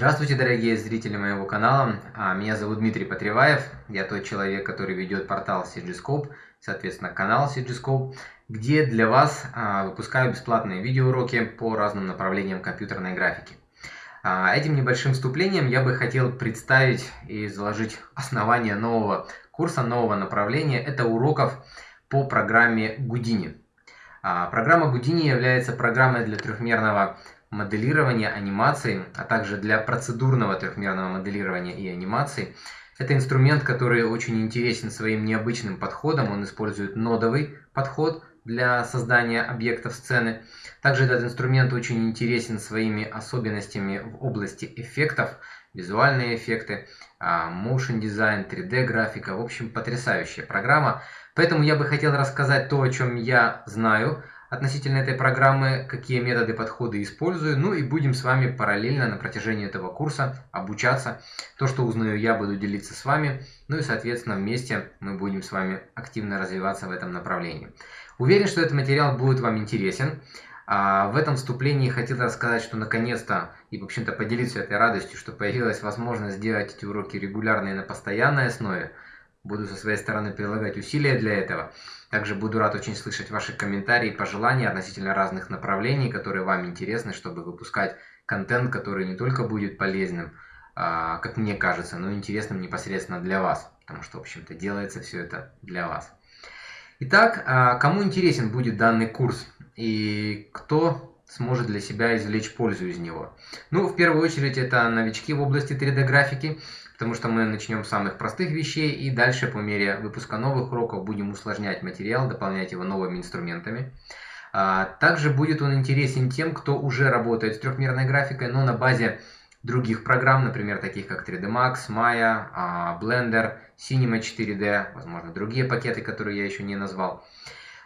Здравствуйте, дорогие зрители моего канала. А, меня зовут Дмитрий Потреваев. Я тот человек, который ведет портал CGScope, соответственно, канал CGScope, где для вас а, выпускаю бесплатные видеоуроки по разным направлениям компьютерной графики. А, этим небольшим вступлением я бы хотел представить и заложить основание нового курса, нового направления. Это уроков по программе Houdini. Программа Houdini является программой для трехмерного моделирования анимации, а также для процедурного трехмерного моделирования и анимации. Это инструмент, который очень интересен своим необычным подходом. Он использует нодовый подход для создания объектов сцены. Также этот инструмент очень интересен своими особенностями в области эффектов, визуальные эффекты, а, motion design, 3D графика. В общем, потрясающая программа. Поэтому я бы хотел рассказать то, о чем я знаю, относительно этой программы, какие методы, подходы использую. Ну и будем с вами параллельно на протяжении этого курса обучаться. То, что узнаю я, буду делиться с вами. Ну и, соответственно, вместе мы будем с вами активно развиваться в этом направлении. Уверен, что этот материал будет вам интересен. А в этом вступлении хотел рассказать, что наконец-то и, в общем-то, поделиться этой радостью, что появилась возможность сделать эти уроки регулярно и на постоянной основе. Буду со своей стороны прилагать усилия для этого. Также буду рад очень слышать ваши комментарии и пожелания относительно разных направлений, которые вам интересны, чтобы выпускать контент, который не только будет полезным, а, как мне кажется, но интересным непосредственно для вас. Потому что, в общем-то, делается все это для вас. Итак, а, кому интересен будет данный курс и кто сможет для себя извлечь пользу из него? Ну, в первую очередь, это новички в области 3D-графики, потому что мы начнем с самых простых вещей и дальше по мере выпуска новых уроков будем усложнять материал, дополнять его новыми инструментами. А, также будет он интересен тем, кто уже работает с трехмерной графикой, но на базе других программ, например, таких как 3D Max, Maya, а, Blender, Cinema 4D, возможно, другие пакеты, которые я еще не назвал.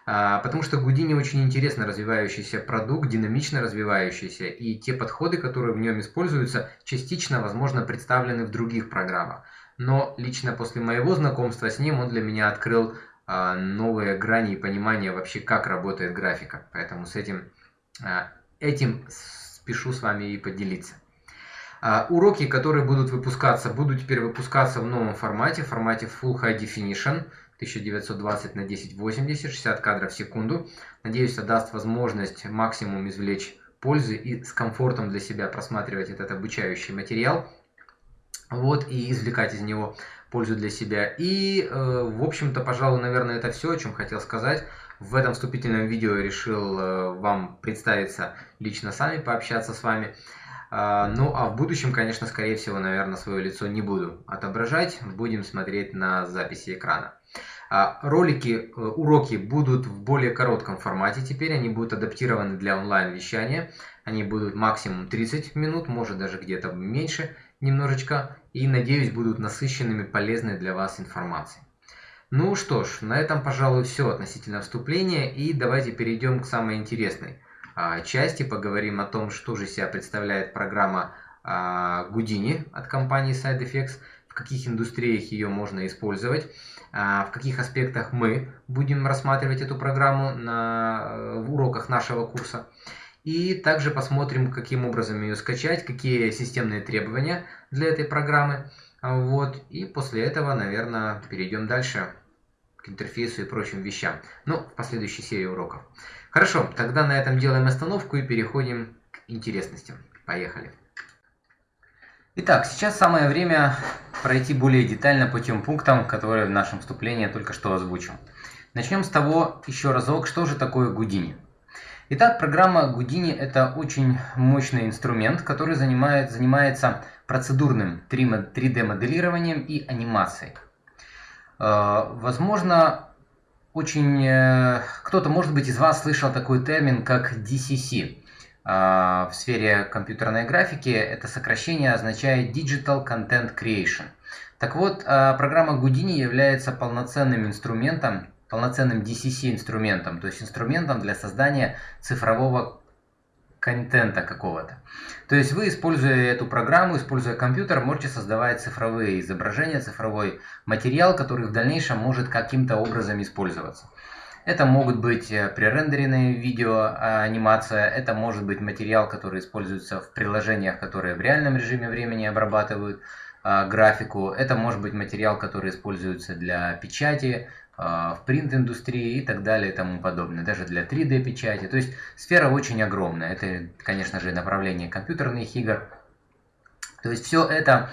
А, потому что Гудини очень интересно развивающийся продукт, динамично развивающийся, и те подходы, которые в нем используются, частично, возможно, представлены в других программах. Но лично после моего знакомства с ним он для меня открыл а, новые грани и понимание вообще, как работает графика. Поэтому с этим, а, этим спешу с вами и поделиться. Уроки, которые будут выпускаться, будут теперь выпускаться в новом формате, в формате Full High Definition – 1920 на 1080, 60 кадров в секунду. Надеюсь, это даст возможность максимум извлечь пользы и с комфортом для себя просматривать этот обучающий материал. Вот, и извлекать из него пользу для себя. И, э, в общем-то, пожалуй, наверное, это все, о чем хотел сказать. В этом вступительном видео решил э, вам представиться лично сами, пообщаться с вами. А, ну, а в будущем, конечно, скорее всего, наверное, свое лицо не буду отображать. Будем смотреть на записи экрана. А, ролики, э, уроки будут в более коротком формате теперь, они будут адаптированы для онлайн-вещания. Они будут максимум 30 минут, может даже где-то меньше немножечко. И, надеюсь, будут насыщенными, полезной для вас информацией. Ну что ж, на этом, пожалуй, все относительно вступления. И давайте перейдем к самой интересной а, части. Поговорим о том, что же себя представляет программа а, Houdini от компании SideFX, в каких индустриях ее можно использовать. А, в каких аспектах мы будем рассматривать эту программу на, э, в уроках нашего курса. И также посмотрим, каким образом ее скачать, какие системные требования для этой программы. Вот. И после этого, наверное, перейдем дальше к интерфейсу и прочим вещам. Ну, в последующей серии уроков. Хорошо, тогда на этом делаем остановку и переходим к интересностям. Поехали. Итак, сейчас самое время пройти более детально по тем пунктам, которые в нашем вступлении только что озвучил. Начнем с того еще разок, что же такое Гудини. Итак, программа Гудини это очень мощный инструмент, который занимает, занимается процедурным 3D моделированием и анимацией. Э, возможно, очень э, кто-то, может быть, из вас слышал такой термин, как DCC. А, в сфере компьютерной графики это сокращение означает Digital Content Creation. Так вот, а, программа Houdini является полноценным инструментом, полноценным DCC инструментом, то есть инструментом для создания цифрового контента какого-то. То есть вы, используя эту программу, используя компьютер, можете создавать цифровые изображения, цифровой материал, который в дальнейшем может каким-то образом использоваться. Это могут быть э, пререндеренные видео, анимация, это может быть материал, который используется в приложениях, которые в реальном режиме времени обрабатывают графику, это может быть материал, который используется для печати, в принт-индустрии и так далее и тому подобное, даже для 3D-печати. То есть сфера очень огромная. Это, конечно же, направление компьютерных игр. То есть все это а,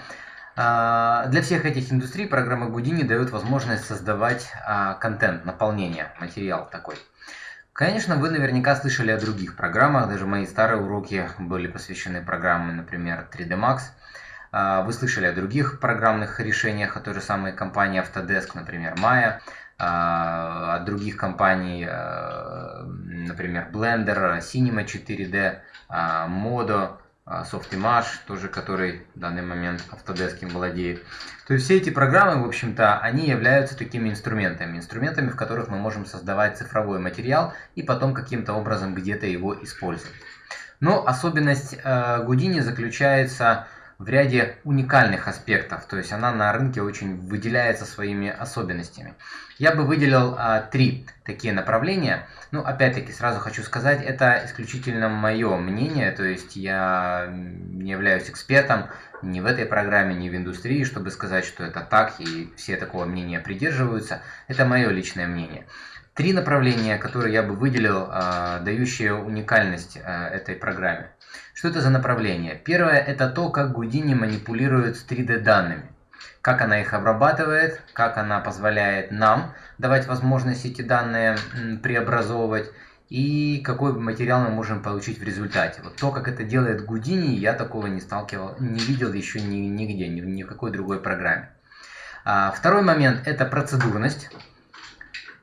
для всех этих индустрий программа Houdini дает возможность создавать а, контент, наполнение, материал такой. Конечно, вы наверняка слышали о других программах, даже мои старые уроки были посвящены программе, например, 3D Max. А, вы слышали о других программных решениях, от той же самой компании Autodesk, например, Maya. А, от других компаний, а, например, Blender, Cinema 4D, а, Modo, Softimage, тоже который в данный момент Autodesk владеет. То есть все эти программы, в общем-то, они являются такими инструментами, инструментами, в которых мы можем создавать цифровой материал и потом каким-то образом где-то его использовать. Но особенность Houdini заключается в ряде уникальных аспектов, то есть она на рынке очень выделяется своими особенностями. Я бы выделил а, три такие направления. Ну, опять-таки, сразу хочу сказать, это исключительно мое мнение, то есть я не являюсь экспертом ни в этой программе, ни в индустрии, чтобы сказать, что это так, и все такого мнения придерживаются. Это мое личное мнение. Три направления, которые я бы выделил, а, дающие уникальность а, этой программе. Что это за направление? Первое – это то, как Гудини манипулирует с 3D данными. Как она их обрабатывает, как она позволяет нам давать возможность эти данные преобразовывать и какой материал мы можем получить в результате. Вот то, как это делает Гудини, я такого не сталкивал, не видел еще ни, нигде, ни, ни в какой другой программе. А, второй момент – это процедурность.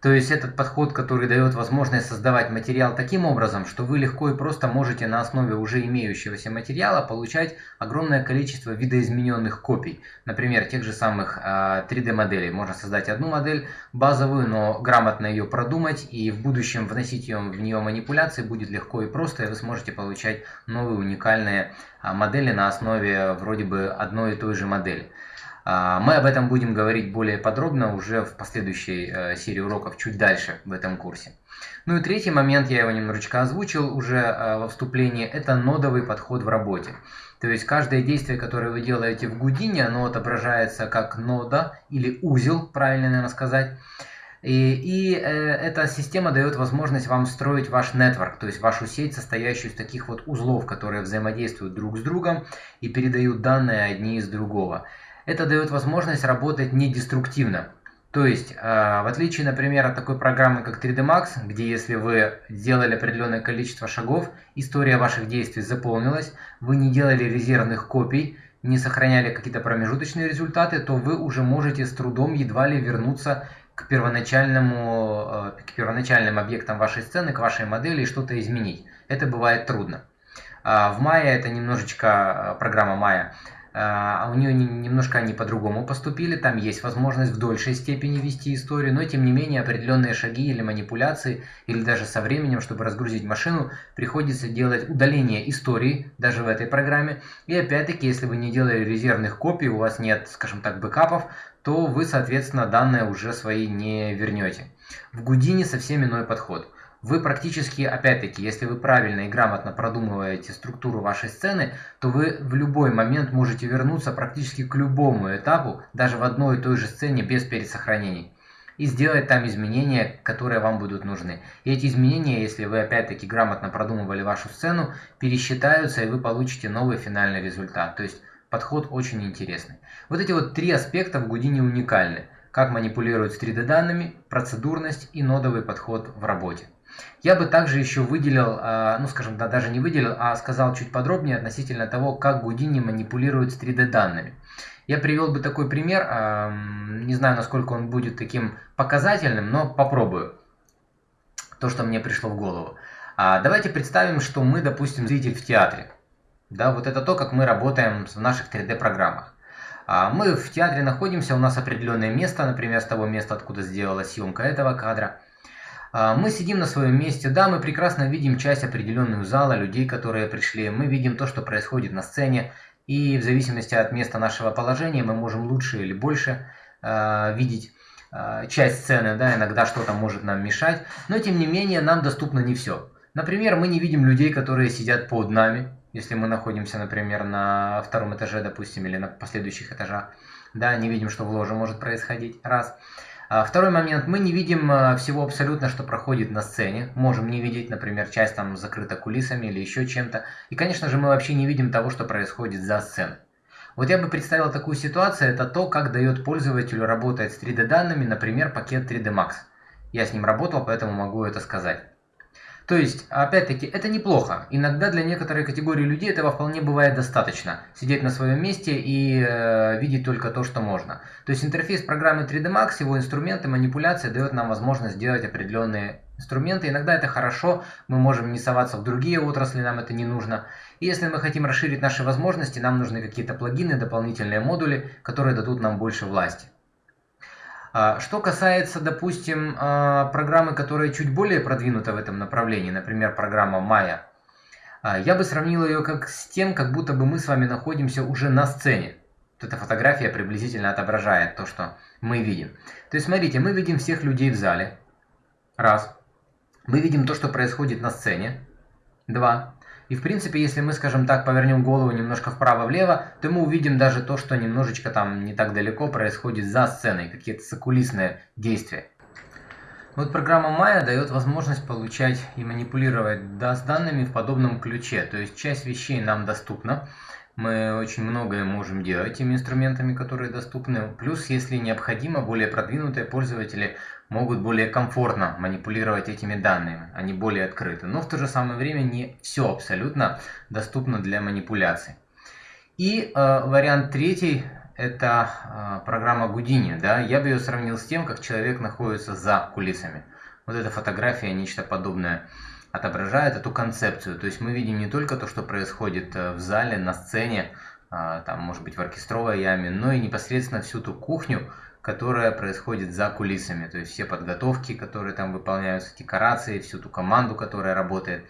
То есть этот подход, который дает возможность создавать материал таким образом, что вы легко и просто можете на основе уже имеющегося материала получать огромное количество видоизмененных копий. Например, тех же самых 3D а. Можно создать одну модель базовую, но грамотно ее продумать и в будущем вносить ее, в нее манипуляции будет легко и просто, и вы сможете получать новые уникальные а, модели на основе вроде бы одной и той же модели. А, мы об этом будем говорить более подробно уже в последующей э, серии уроков чуть дальше в этом курсе. Ну и третий момент, я его немножечко озвучил уже э, во вступлении, это нодовый подход в работе. То есть каждое действие, которое вы делаете в Гудине, оно отображается как нода или узел, правильно наверное сказать. И, и э, эта система дает возможность вам строить ваш нетворк, то есть вашу сеть, состоящую из таких вот узлов, которые взаимодействуют друг с другом и передают данные одни из другого. Это дает возможность работать недеструктивно. То есть, э, в отличие, например, от такой программы, как 3D Max, где если вы сделали определенное количество шагов, история ваших действий заполнилась, вы не делали резервных копий, не сохраняли какие-то промежуточные результаты, то вы уже можете с трудом едва ли вернуться к первоначальному, э, к первоначальным объектам вашей сцены, к вашей модели и что-то изменить. Это бывает трудно. А в Maya это немножечко программа Maya а, а у нее немножко они по-другому поступили, там есть возможность в дольшей степени вести историю, но тем не менее определенные шаги или манипуляции, или даже со временем, чтобы разгрузить машину, приходится делать удаление истории, даже в этой программе. И опять-таки, если вы не делали резервных копий, у вас нет, скажем так, бэкапов, то вы, соответственно, данные уже свои не вернете. В Гудине совсем иной подход – вы практически, опять-таки, если вы правильно и грамотно продумываете структуру вашей сцены, то вы в любой момент можете вернуться практически к любому этапу, даже в одной и той же сцене без пересохранений и сделать там изменения, которые вам будут нужны. И эти изменения, если вы опять-таки грамотно продумывали вашу сцену, пересчитаются и вы получите новый финальный результат. То есть подход очень интересный. Вот эти вот три аспекта в Гудине уникальны. Как манипулировать с 3D данными, процедурность и нодовый подход в работе. Я бы также еще выделил, а, ну скажем, да, даже не выделил, а сказал чуть подробнее относительно того, как Гудини манипулирует с 3D данными. Я привел бы такой пример, не знаю, насколько он будет таким показательным, но попробую. То, что мне пришло в голову. А, давайте представим, что мы, допустим, зритель в театре. Да, вот это то, как мы работаем в наших 3D-программах. А, мы в театре находимся, у нас определенное место, например, с того места, откуда сделалась съемка этого кадра. А, мы сидим на своем месте, да, мы прекрасно видим часть определенную зала, людей, которые пришли, мы видим то, что происходит на сцене, и в зависимости от места нашего положения мы можем лучше или больше э, видеть. э, часть сцены, да, иногда что-то может нам мешать, но тем не менее нам доступно не все. Например, мы не видим людей, которые сидят под нами, если мы находимся, например, на втором этаже, допустим, или на последующих этажах, да, не видим, что в ложе может происходить, раз. А второй момент, мы не видим а, всего абсолютно, что проходит на сцене, можем не видеть, например, часть там закрыта кулисами или еще чем-то, и, конечно же, мы вообще не видим того, что происходит за сценой. Вот я бы представил такую ситуацию, это то, как дает пользователю работать с 3D данными, например, пакет 3D Max. Я с ним работал, поэтому могу это сказать. То есть, опять-таки, это неплохо. Иногда для некоторой категории людей этого вполне бывает достаточно. Сидеть на своем месте и э, видеть только то, что можно. То есть интерфейс программы 3D Max, его инструменты, манипуляции дает нам возможность сделать определенные инструменты. Иногда это хорошо, мы можем не соваться в другие отрасли, нам это не нужно. И если мы хотим расширить наши возможности, нам нужны какие-то плагины, дополнительные модули, которые дадут нам больше власти. А, что касается, допустим, а, программы, которая чуть более продвинута в этом направлении, например, программа Maya, а, я бы сравнил ее как с тем, как будто бы мы с вами находимся уже на сцене. Вот эта фотография приблизительно отображает то, что мы видим. То есть, смотрите, мы видим всех людей в зале. Раз. Мы видим то, что происходит на сцене. Два. И в принципе, если мы, скажем так, повернем голову немножко вправо-влево, то мы увидим даже то, что немножечко там не так далеко происходит за сценой, какие-то закулисные действия. Вот программа Maya дает возможность получать и манипулировать да, с данными в подобном ключе. То есть часть вещей нам доступна. Мы очень многое можем делать теми инструментами, которые доступны. Плюс, если необходимо, более продвинутые пользователи могут более комфортно манипулировать этими данными, они более открыты. Но в то же самое время не все абсолютно доступно для манипуляций. И э, вариант третий – это э, программа Гудини. Да? Я бы ее сравнил с тем, как человек находится за кулисами. Вот эта фотография, нечто подобное отображает эту концепцию. То есть мы видим не только то, что происходит э, в зале, на сцене, э, там, может быть, в оркестровой яме, но и непосредственно всю ту кухню, которая происходит за кулисами. То есть все подготовки, которые там выполняются, декорации, всю ту команду, которая работает.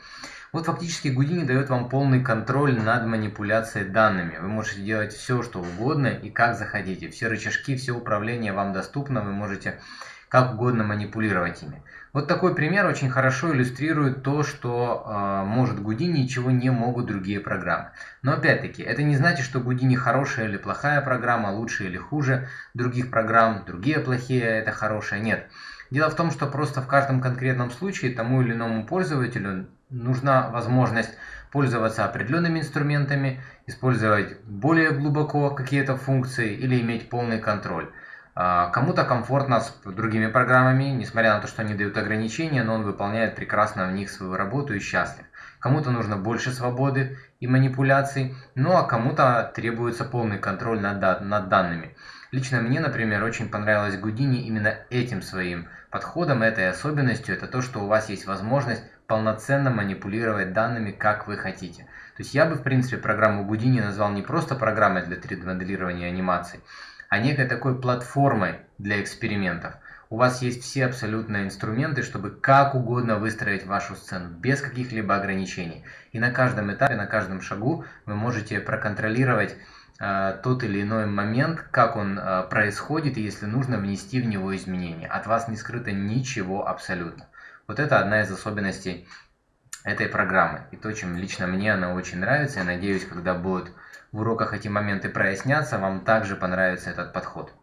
Вот фактически Гудини дает вам полный контроль над манипуляцией данными. Вы можете делать все, что угодно и как захотите. Все рычажки, все управление вам доступно, вы можете как угодно манипулировать ими. Вот такой пример очень хорошо иллюстрирует то, что э, может Гудини, чего не могут другие программы. Но опять-таки, это не значит, что Гудини хорошая или плохая программа, лучше или хуже других программ, другие плохие, это хорошая. Нет. Дело в том, что просто в каждом конкретном случае тому или иному пользователю нужна возможность пользоваться определенными инструментами, использовать более глубоко какие-то функции или иметь полный контроль. А, кому-то комфортно с другими программами, несмотря на то, что они дают ограничения, но он выполняет прекрасно в них свою работу и счастлив. Кому-то нужно больше свободы и манипуляций, ну а кому-то требуется полный контроль над, над данными. Лично мне, например, очень понравилось Гудини именно этим своим подходом, этой особенностью. Это то, что у вас есть возможность полноценно манипулировать данными, как вы хотите. То есть я бы, в принципе, программу Гудини назвал не просто программой для 3D-моделирования анимаций, а некой такой платформой для экспериментов. У вас есть все абсолютно инструменты, чтобы как угодно выстроить вашу сцену, без каких-либо ограничений. И на каждом этапе, на каждом шагу вы можете проконтролировать э, тот или иной момент, как он э, происходит, и если нужно, внести в него изменения. От вас не скрыто ничего абсолютно. Вот это одна из особенностей этой программы. И то, чем лично мне она очень нравится, я надеюсь, когда будут в уроках эти моменты прояснятся, вам также понравится этот подход.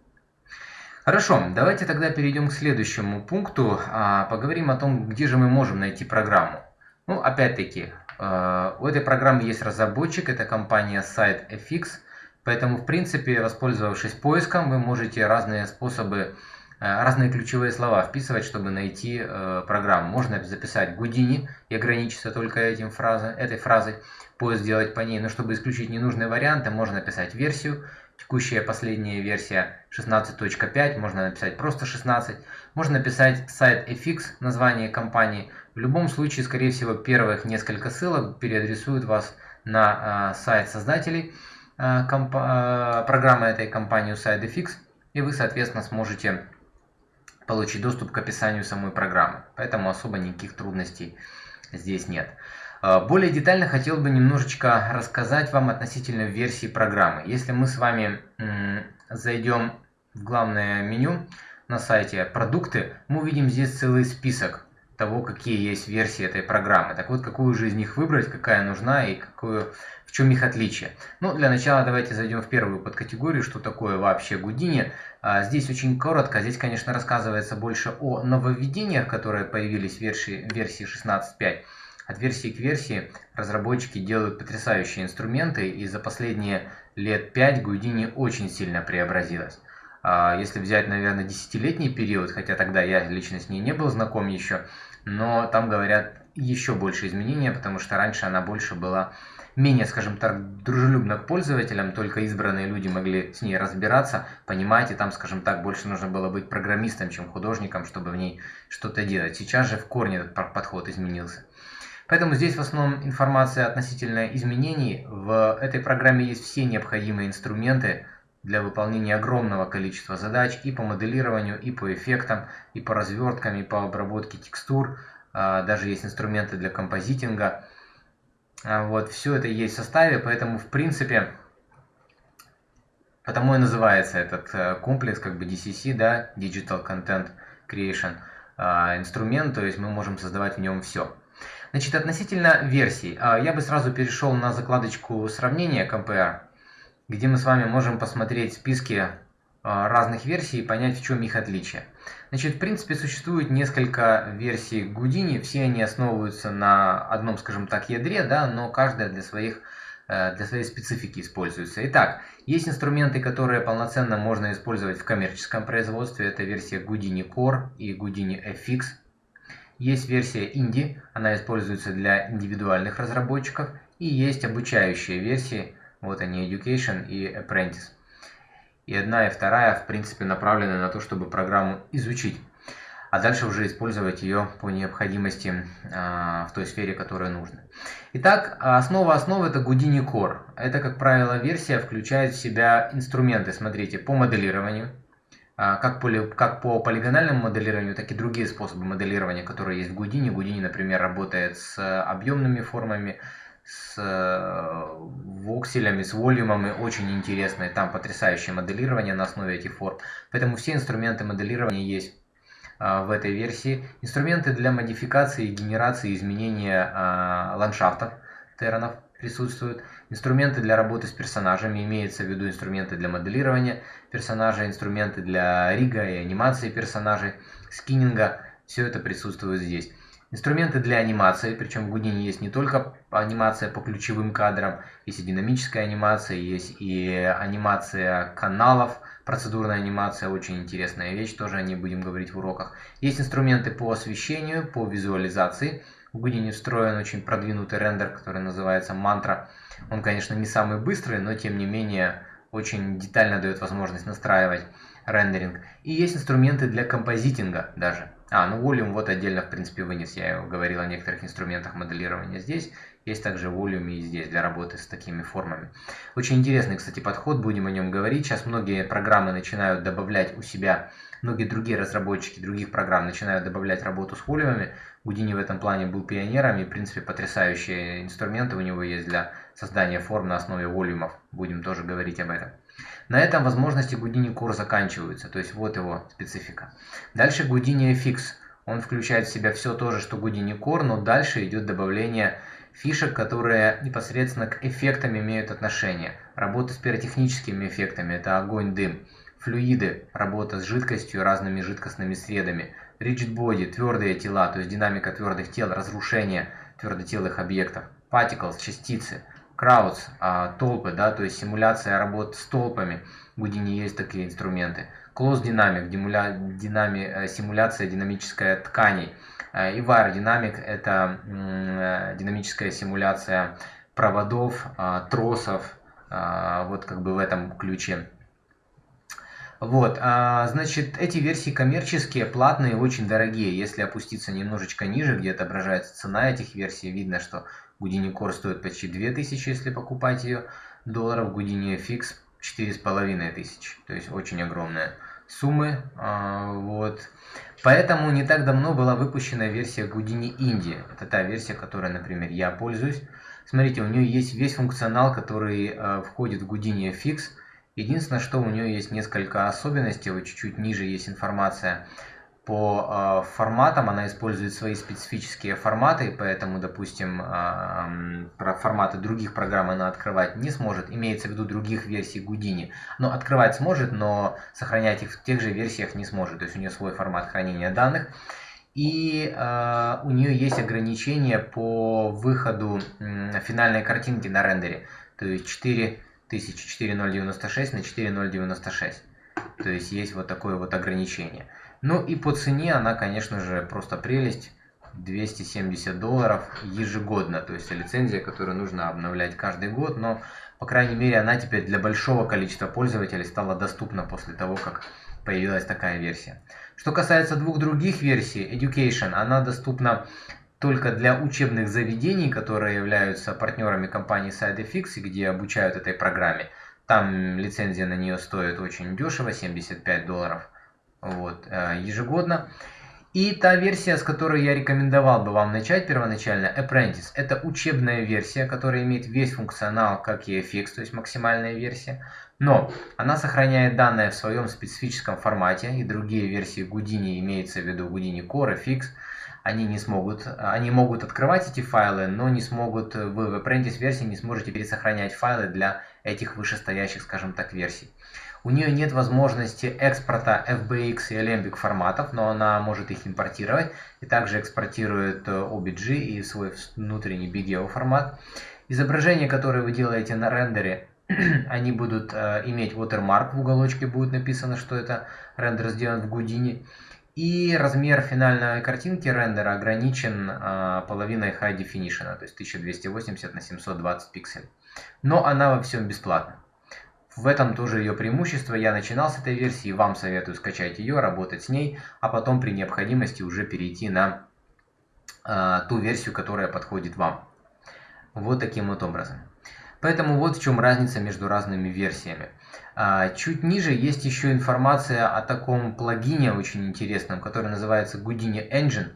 Хорошо, давайте тогда перейдем к следующему пункту. А, поговорим о том, где же мы можем найти программу. Ну, опять-таки, э, у этой программы есть разработчик, это компания SiteFX. Поэтому, в принципе, воспользовавшись поиском, вы можете разные способы, разные ключевые слова вписывать, чтобы найти э, программу. Можно записать Гудини и ограничиться только этим фразой, этой фразой поиск сделать по ней, но чтобы исключить ненужные варианты, можно написать версию. Текущая последняя версия 16.5, можно написать просто 16. Можно написать сайт FX, название компании. В любом случае, скорее всего, первых несколько ссылок переадресуют вас на э, сайт создателей э, э, программы этой компании SideFX, и вы, соответственно, сможете получить доступ к описанию самой программы. Поэтому особо никаких трудностей здесь нет. А, более детально хотел бы немножечко рассказать вам относительно версии программы. Если мы с вами зайдем в главное меню, на сайте «Продукты», мы увидим здесь целый список того, какие есть версии этой программы. Так вот, какую же из них выбрать, какая нужна и какую, в чем их отличие. Ну, для начала давайте зайдем в первую подкатегорию, что такое вообще Гудини. А, здесь очень коротко, здесь, конечно, рассказывается больше о нововведениях, которые появились в версии, версии 16.5. От версии к версии разработчики делают потрясающие инструменты, и за последние лет 5 Гудини очень сильно преобразилась. А, если взять, наверное, десятилетний период, хотя тогда я лично с ней не был знаком еще, но там говорят еще больше изменения, потому что раньше она больше была менее, скажем так, дружелюбна к пользователям, только избранные люди могли с ней разбираться, понимать, и там, скажем так, больше нужно было быть программистом, чем художником, чтобы в ней что-то делать. Сейчас же в корне этот подход изменился. Поэтому здесь в основном информация относительно изменений. В этой программе есть все необходимые инструменты для выполнения огромного количества задач и по моделированию, и по эффектам, и по разверткам, и по обработке текстур. А, даже есть инструменты для композитинга. А, вот, все это есть в составе, поэтому, в принципе, потому и называется этот э, комплекс, как бы DCC, да, Digital Content Creation, а, инструмент, то есть мы можем создавать в нем все. Значит, относительно версий, я бы сразу перешел на закладочку сравнения Compare, где мы с вами можем посмотреть списки разных версий и понять, в чем их отличие. Значит, в принципе, существует несколько версий Гудини, все они основываются на одном, скажем так, ядре, да, но каждая для своих э, для своей специфики используется. Итак, есть инструменты, которые полноценно можно использовать в коммерческом производстве. Это версия Houdini Core и Houdini FX. Есть версия Indie, она используется для индивидуальных разработчиков. И есть обучающие версии, вот они Education и Apprentice. И одна и вторая, в принципе, направлены на то, чтобы программу изучить, а дальше уже использовать ее по необходимости а, в той сфере, которая нужна. Итак, основа основы это Houdini Core. Это, как правило, версия включает в себя инструменты, смотрите, по моделированию, а, как, по, как по полигональному моделированию, так и другие способы моделирования, которые есть в Houdini. Houdini, например, работает с объемными формами, с э, вокселями, с волюмами очень интересные. Там потрясающее моделирование на основе этих форм. Поэтому все инструменты моделирования есть а, в этой версии. Инструменты для модификации, генерации, изменения а, ландшафтов терранов присутствуют. Инструменты для работы с персонажами, имеется в виду инструменты для моделирования персонажа, инструменты для рига и анимации персонажей, скиннинга. Все это присутствует здесь. Инструменты для анимации, причем в Houdini есть не только анимация по ключевым кадрам, есть и динамическая анимация, есть и анимация каналов, процедурная анимация, очень интересная вещь, тоже о ней будем говорить в уроках. Есть инструменты по освещению, по визуализации. В Houdini встроен очень продвинутый рендер, который называется Mantra. Он, конечно, не самый быстрый, но тем не менее очень детально дает возможность настраивать рендеринг. И есть инструменты для композитинга даже. А, ну Volume вот отдельно, в принципе, вынес. Я говорил о некоторых инструментах моделирования здесь. Есть также Volume и здесь для работы с такими формами. Очень интересный, кстати, подход, будем о нем говорить. Сейчас многие программы начинают добавлять у себя, многие другие разработчики других программ начинают добавлять работу с волюмами. Гудини в этом плане был пионером и, в принципе, потрясающие инструменты у него есть для создания форм на основе волюмов. Будем тоже говорить об этом. На этом возможности Houdini Core заканчиваются, то есть вот его специфика. Дальше Houdini FX. Он включает в себя все то же, что Houdini Core, но дальше идет добавление фишек, которые непосредственно к эффектам имеют отношение. Работа с пиротехническими эффектами – это огонь, дым. Флюиды – работа с жидкостью, разными жидкостными средами. Rigid body – твердые тела, то есть динамика твердых тел, разрушение твердотелых объектов. Particles – частицы – Крауds, а, толпы, да, то есть симуляция работ с толпами. В Houdini есть такие инструменты. Close Dynamic, димуля, динами, э, симуляция динамическая тканей. Э, и Wire Dynamic это э, динамическая симуляция проводов, а, тросов, а, вот как бы в этом ключе. Вот, а, значит, эти версии коммерческие, платные, очень дорогие. Если опуститься немножечко ниже, где отображается цена этих версий, видно, что Houdini Core стоит почти 2000, если покупать ее долларов. Houdini FX 4500. То есть очень огромная суммы. А, вот. Поэтому не так давно была выпущена версия Houdini Indie. Это та версия, которой, например, я пользуюсь. Смотрите, у нее есть весь функционал, который э, входит в Houdini FX. Единственное, что у нее есть несколько особенностей, вот чуть-чуть ниже есть информация по э, форматам. Она использует свои специфические форматы, поэтому, допустим, э, про форматы других программ она открывать не сможет. Имеется в виду других версий Houdini. Но открывать сможет, но сохранять их в тех же версиях не сможет. То есть у нее свой формат хранения данных. И э, у нее есть ограничения по выходу э, финальной картинки на рендере. То есть 4 104096 на 4096. То есть есть вот такое вот ограничение. Ну и по цене она, конечно же, просто прелесть. 270 долларов ежегодно. То есть лицензия, которую нужно обновлять каждый год. Но, по крайней мере, она теперь для большого количества пользователей стала доступна после того, как появилась такая версия. Что касается двух других версий, Education, она доступна только для учебных заведений, которые являются партнерами компании SideFX, где обучают этой программе. Там лицензия на нее стоит очень дешево, 75 долларов вот, э, ежегодно. И та версия, с которой я рекомендовал бы вам начать первоначально, Apprentice, это учебная версия, которая имеет весь функционал, как и FX, то есть максимальная версия. Но она сохраняет данные в своем специфическом формате, и другие версии Houdini, имеется в виду Houdini Core, FX, они не смогут, они могут открывать эти файлы, но не смогут, вы в Apprentice версии не сможете пересохранять файлы для этих вышестоящих, скажем так, версий. У нее нет возможности экспорта FBX и Alembic форматов, но она может их импортировать и также экспортирует OBG и свой внутренний BGO формат. Изображения, которые вы делаете на рендере, они будут э, иметь watermark в уголочке, будет написано, что это рендер сделан в Houdini. И размер финальной картинки рендера ограничен э, половиной High Definition, то есть 1280 на 720 пикселей. Но она во всем бесплатна. В этом тоже ее преимущество. Я начинал с этой версии, вам советую скачать ее, работать с ней, а потом при необходимости уже перейти на э, ту версию, которая подходит вам. Вот таким вот образом. Поэтому вот в чем разница между разными версиями. А, чуть ниже есть еще информация о таком плагине очень интересном, который называется Houdini Engine.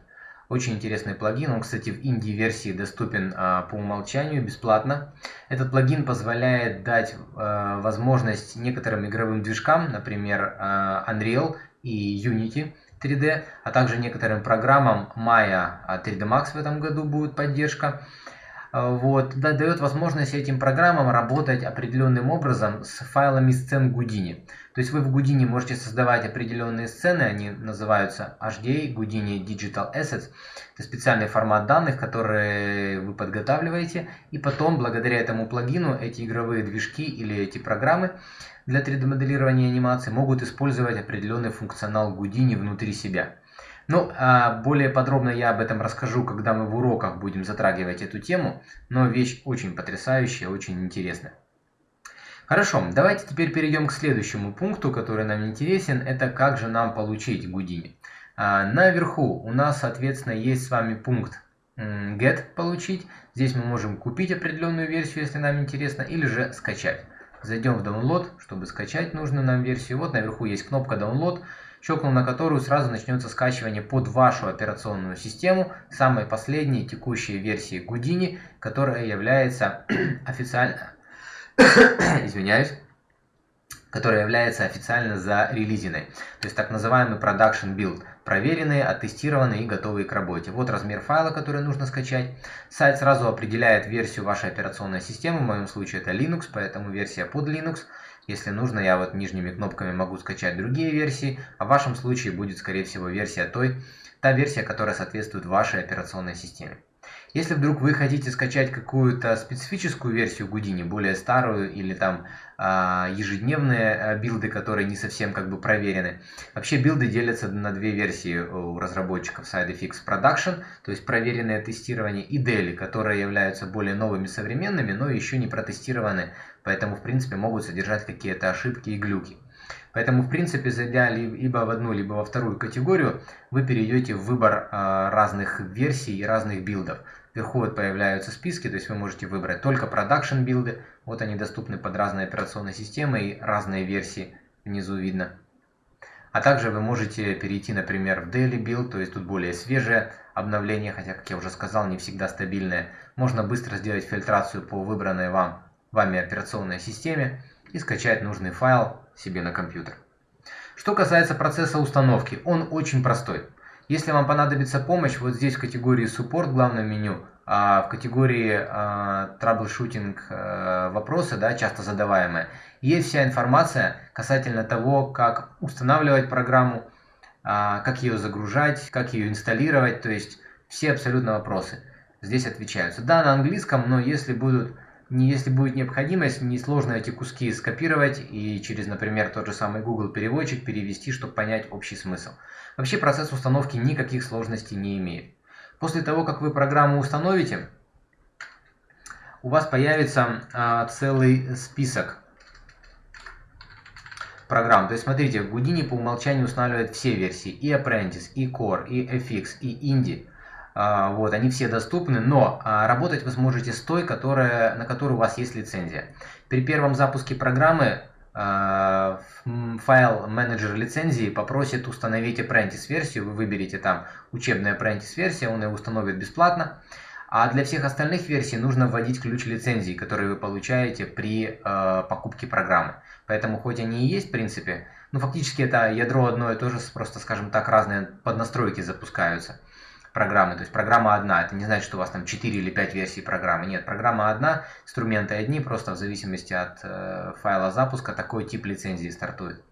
Очень интересный плагин, он, кстати, в инди-версии доступен а, по умолчанию бесплатно. Этот плагин позволяет дать а, возможность некоторым игровым движкам, например, Unreal и Unity 3D, а также некоторым программам Maya 3D Max в этом году будет поддержка, Э, вот, да, дает возможность этим программам работать определенным образом с файлами сцен Houdini. То есть вы в Houdini можете создавать определенные сцены, они называются HDA, Houdini Digital Assets. Это специальный формат данных, которые вы подготавливаете, и потом, благодаря этому плагину, эти игровые движки или эти программы для 3D-моделирования анимации могут использовать определенный функционал Houdini внутри себя. Ну, а более подробно я об этом расскажу, когда мы в уроках будем затрагивать эту тему, но вещь очень потрясающая, очень интересная. Хорошо, давайте теперь перейдем к следующему пункту, который нам интересен, это как же нам получить Houdini. А, наверху у нас, соответственно, есть с вами пункт get получить. Здесь мы можем купить определенную версию, если нам интересно, или же скачать. Зайдем в download, чтобы скачать нужную нам версию. Вот наверху есть кнопка download щелкнул на которую сразу начнется скачивание под вашу операционную систему самой последней текущей версии Houdini, которая является официально, извиняюсь, которая является официально зарелизенной. То есть так называемый production build. Проверенные, оттестированные и готовые к работе. Вот размер файла, который нужно скачать. Сайт сразу определяет версию вашей операционной системы. В моем случае это Linux, поэтому версия под Linux. Если нужно, я вот нижними кнопками могу скачать другие версии, а в вашем случае будет, скорее всего, версия той, та версия, которая соответствует вашей операционной системе. Если вдруг вы хотите скачать какую-то специфическую версию Houdini, более старую или там а, ежедневные а, билды, которые не совсем как бы проверены. Вообще билды делятся на две версии у разработчиков SideFX Production, то есть проверенное тестирование, и Daily, которые являются более новыми, современными, но еще не протестированы, поэтому в принципе могут содержать какие-то ошибки и глюки. Поэтому, в принципе, зайдя либо в одну, либо во вторую категорию, вы перейдете в выбор а, разных версий и разных билдов. Вверху вот появляются списки, то есть вы можете выбрать только продакшн билды. Вот они доступны под разные операционные системы и разные версии внизу видно. А также вы можете перейти, например, в Daily Build, то есть тут более свежее обновление, хотя, как я уже сказал, не всегда стабильное. Можно быстро сделать фильтрацию по выбранной вам, вами операционной системе и скачать нужный файл себе на компьютер. Что касается процесса установки, он очень простой. Если вам понадобится помощь, вот здесь в категории Support в главном меню, а в категории а, Troubleshooting а, вопросы, да, часто задаваемые, есть вся информация касательно того, как устанавливать программу, а, как ее загружать, как ее инсталлировать, то есть все абсолютно вопросы здесь отвечаются. Да, на английском, но если будут если будет необходимость, несложно эти куски скопировать и через, например, тот же самый Google переводчик перевести, чтобы понять общий смысл. Вообще процесс установки никаких сложностей не имеет. После того, как вы программу установите, у вас появится а, целый список программ. То есть смотрите, Houdini по умолчанию устанавливает все версии, и Apprentice, и Core, и FX, и Indie. А, вот, они все доступны, но а, работать вы сможете с той, которая, на которую у вас есть лицензия. При первом запуске программы а, файл менеджер лицензии попросит установить Apprentice версию, вы выберете там учебная Apprentice версия, он ее установит бесплатно. А для всех остальных версий нужно вводить ключ лицензии, который вы получаете при э, покупке программы. Поэтому хоть они и есть в принципе, ну фактически это ядро одно и то же, просто скажем так разные поднастройки запускаются программы. То есть программа одна. Это не значит, что у вас там 4 или 5 версий программы. Нет, программа одна, инструменты одни, просто в зависимости от э, файла запуска такой тип лицензии стартует.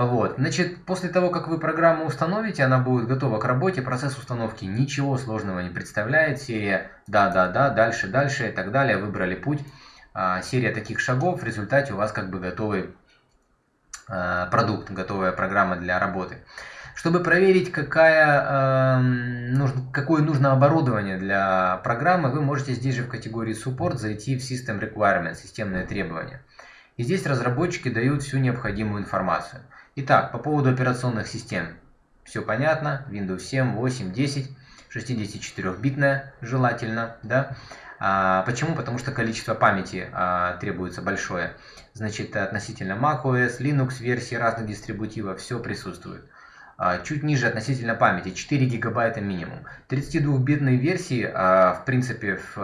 Вот, значит, после того, как вы программу установите, она будет готова к работе, процесс установки ничего сложного не представляет, серия да-да-да, дальше, дальше и так далее, выбрали путь, а, серия таких шагов, в результате у вас как бы готовый а, продукт, готовая программа для работы. Чтобы проверить, какая, э, нужно, какое нужно оборудование для программы, вы можете здесь же в категории Support зайти в System Requirements, системные требования. И здесь разработчики дают всю необходимую информацию. Итак, по поводу операционных систем. Все понятно. Windows 7, 8, 10, 64-битная желательно. Да? А, почему? Потому что количество памяти а, требуется большое. Значит, относительно macOS, Linux версии разных дистрибутивов, все присутствует. А, чуть ниже относительно памяти, 4 гигабайта минимум. 32-битной версии, а, в принципе, в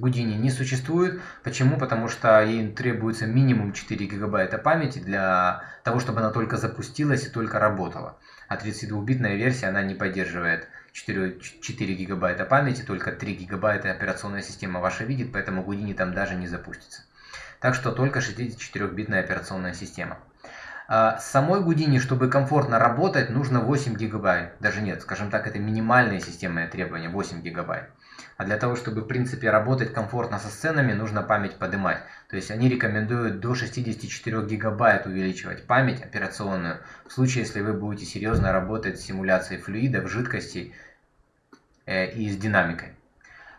Houdini не существует. Почему? Потому что ей требуется минимум 4 гигабайта памяти для того, чтобы она только запустилась и только работала. А 32-битная версия, она не поддерживает 4, 4 гигабайта памяти, только 3 гигабайта операционная система ваша видит, поэтому Houdini там даже не запустится. Так что только 64-битная операционная система. А, самой Гудини, чтобы комфортно работать, нужно 8 гигабайт. Даже нет, скажем так, это минимальные системные требования, 8 гигабайт. А для того, чтобы в принципе работать комфортно со сценами, нужно память поднимать. То есть они рекомендуют до 64 гигабайт увеличивать память операционную. В случае, если вы будете серьезно работать с симуляцией флюидов, жидкостей э, и с динамикой.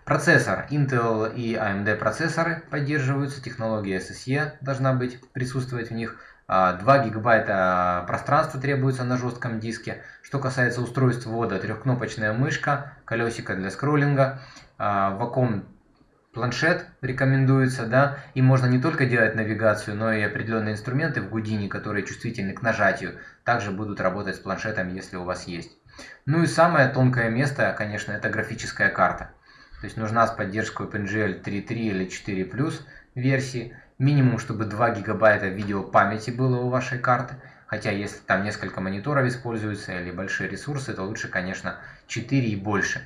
Процессор. Intel и AMD процессоры поддерживаются. Технология SSE должна быть присутствовать в них. 2 а, гигабайта пространства требуется на жестком диске. Что касается устройств ввода, трехкнопочная мышка, колесико для скроллинга, а, планшет рекомендуется, да, и можно не только делать навигацию, но и определенные инструменты в Гудине, которые чувствительны к нажатию, также будут работать с планшетом, если у вас есть. Ну и самое тонкое место, конечно, это графическая карта. То есть нужна с поддержкой OpenGL 3.3 или 4 версии Минимум, чтобы 2 гигабайта видео памяти было у вашей карты. Хотя, если там несколько мониторов используются или большие ресурсы, то лучше, конечно, 4 и больше.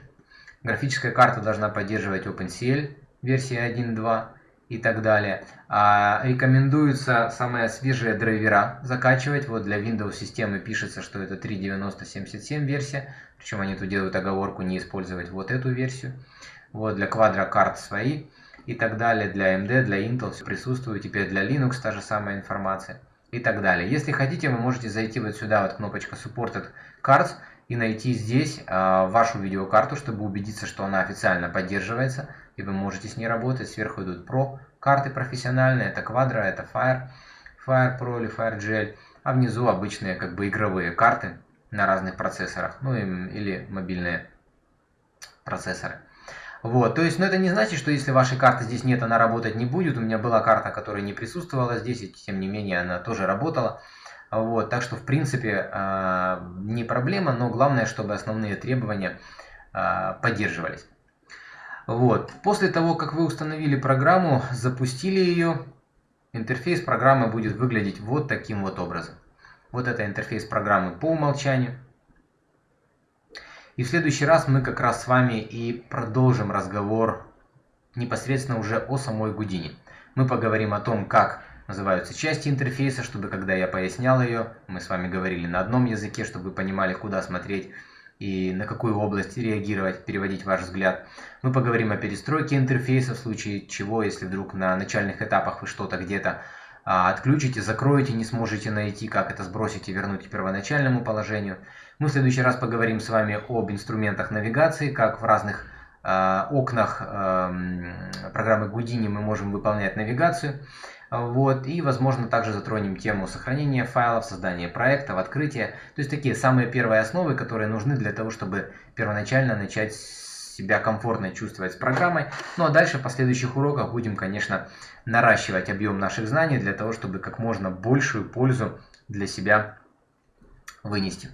Графическая карта должна поддерживать OpenCL версии 1.2 и так далее. А рекомендуется самые свежие драйвера закачивать. Вот для Windows системы пишется, что это 3.90.77 версия. Причем они тут делают оговорку не использовать вот эту версию. Вот для Quadro карт свои и так далее. Для AMD, для Intel все присутствует. Теперь для Linux та же самая информация и так далее. Если хотите, вы можете зайти вот сюда, вот кнопочка Supported Cards, и найти здесь э, вашу видеокарту, чтобы убедиться, что она официально поддерживается, и вы можете с ней работать. Сверху идут Pro карты профессиональные, это Quadro, это Fire, Fire Pro или Fire GL, а внизу обычные как бы игровые карты на разных процессорах, ну или мобильные процессоры. Вот, то есть, но это не значит, что если вашей карты здесь нет, она работать не будет. У меня была карта, которая не присутствовала здесь, и тем не менее она тоже работала. Вот, так что, в принципе, а, не проблема, но главное, чтобы основные требования а, поддерживались. Вот. После того, как вы установили программу, запустили ее, интерфейс программы будет выглядеть вот таким вот образом. Вот это интерфейс программы по умолчанию. И в следующий раз мы как раз с вами и продолжим разговор непосредственно уже о самой Гудине. Мы поговорим о том, как называются части интерфейса, чтобы когда я пояснял ее, мы с вами говорили на одном языке, чтобы вы понимали, куда смотреть и на какую область реагировать, переводить ваш взгляд. Мы поговорим о перестройке интерфейса, в случае чего, если вдруг на начальных этапах вы что-то где-то а, отключите, закроете, не сможете найти, как это сбросить и вернуть к первоначальному положению. Мы в следующий раз поговорим с вами об инструментах навигации, как в разных э, окнах э, программы Houdini мы можем выполнять навигацию. Вот, и, возможно, также затронем тему сохранения файлов, создания проектов, открытия. То есть такие самые первые основы, которые нужны для того, чтобы первоначально начать себя комфортно чувствовать с программой. Ну а дальше в последующих уроках будем, конечно, наращивать объем наших знаний для того, чтобы как можно большую пользу для себя вынести.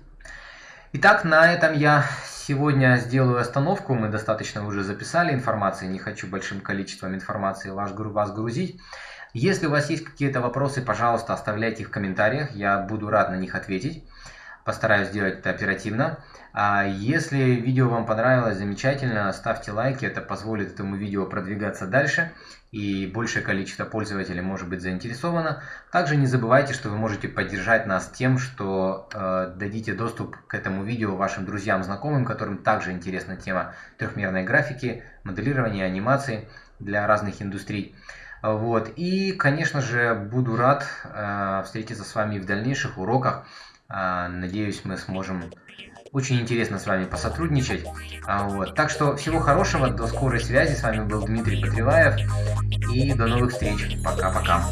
Итак, на этом я сегодня сделаю остановку. Мы достаточно уже записали информации, не хочу большим количеством информации вас грузить. Если у вас есть какие-то вопросы, пожалуйста, оставляйте их в комментариях, я буду рад на них ответить. Постараюсь сделать это оперативно. А если видео вам понравилось, замечательно, ставьте лайки, это позволит этому видео продвигаться дальше и большее количество пользователей может быть заинтересовано. Также не забывайте, что вы можете поддержать нас тем, что э, дадите доступ к этому видео вашим друзьям, знакомым, которым также интересна тема трехмерной графики, моделирования, анимации для разных индустрий. Вот. И, конечно же, буду рад э, встретиться с вами в дальнейших уроках. Э, надеюсь, мы сможем очень интересно с вами посотрудничать. А, вот. Так что всего хорошего, до скорой связи. С вами был Дмитрий Патриваев. И до новых встреч. Пока-пока.